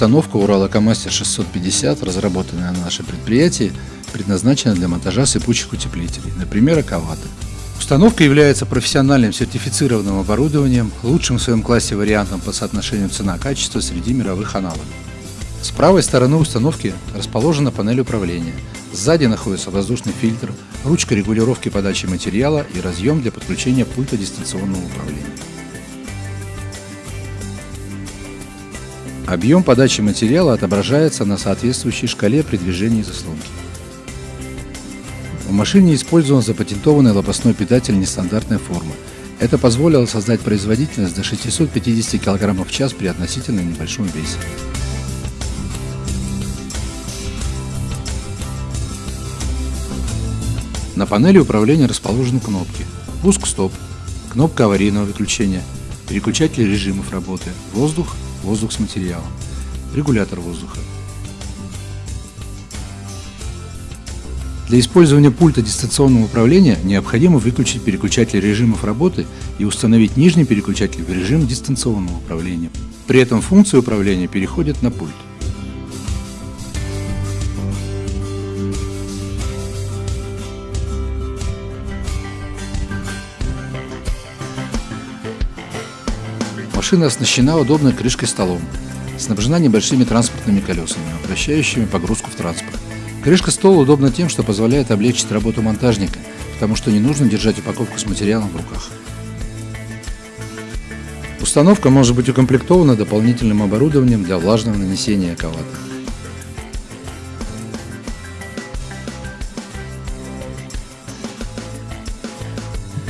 установка Уралокомастер 650, разработанная на нашем предприятии, предназначена для монтажа сыпучих утеплителей, например, акваты. Установка является профессиональным сертифицированным оборудованием, лучшим в своем классе вариантом по соотношению цена-качество среди мировых аналогов. С правой стороны установки расположена панель управления. Сзади находится воздушный фильтр, ручка регулировки подачи материала и разъем для подключения пульта дистанционного управления. Объем подачи материала отображается на соответствующей шкале при движении заслонки. В машине использован запатентованный лопастной питатель нестандартной формы. Это позволило создать производительность до 650 кг в час при относительно небольшом весе. На панели управления расположены кнопки «Пуск-стоп», кнопка аварийного выключения, переключатель режимов работы, воздух, воздух с материалом, регулятор воздуха. Для использования пульта дистанционного управления необходимо выключить переключатель режимов работы и установить нижний переключатель в режим дистанционного управления. При этом функции управления переходят на пульт. Машина оснащена удобной крышкой-столом, снабжена небольшими транспортными колесами, упрощающими погрузку в транспорт. Крышка стола удобна тем, что позволяет облегчить работу монтажника, потому что не нужно держать упаковку с материалом в руках. Установка может быть укомплектована дополнительным оборудованием для влажного нанесения аквата.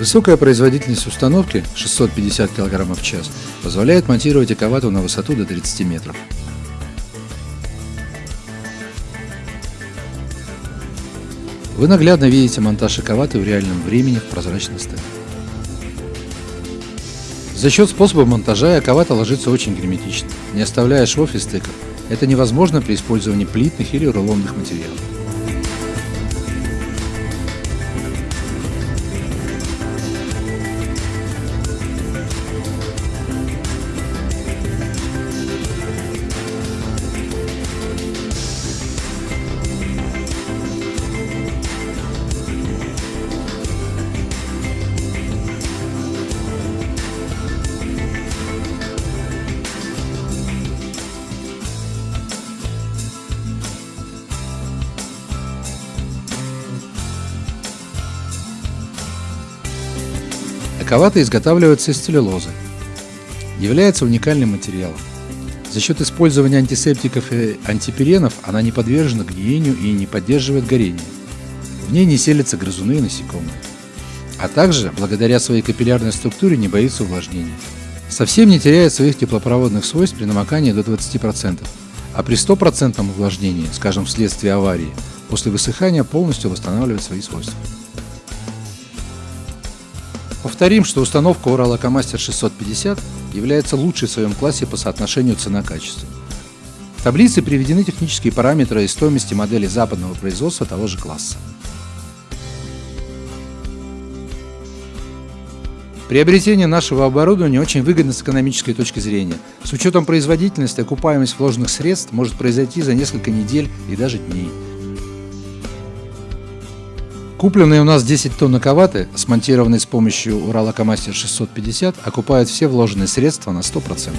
Высокая производительность установки 650 кг в час позволяет монтировать эковату на высоту до 30 метров. Вы наглядно видите монтаж эковаты в реальном времени в прозрачной стали. За счет способа монтажа эковата ложится очень герметично, не оставляя швов и стыков. Это невозможно при использовании плитных или рулонных материалов. Эковата изготавливается из целлюлозы. Является уникальным материалом. За счет использования антисептиков и антиперенов она не подвержена гниению и не поддерживает горение. В ней не селятся грызуны и насекомые. А также, благодаря своей капиллярной структуре, не боится увлажнения. Совсем не теряет своих теплопроводных свойств при намокании до 20%, а при 100% увлажнении, скажем вследствие аварии, после высыхания полностью восстанавливает свои свойства. Повторим, что установка Уралокомастер 650 является лучшей в своем классе по соотношению цена-качество. В таблице приведены технические параметры и стоимости модели западного производства того же класса. Приобретение нашего оборудования очень выгодно с экономической точки зрения. С учетом производительности, окупаемость вложенных средств может произойти за несколько недель и даже дней. Купленные у нас 10 тонн наковаты, смонтированные с помощью Уралокомастер 650, окупают все вложенные средства на 100%.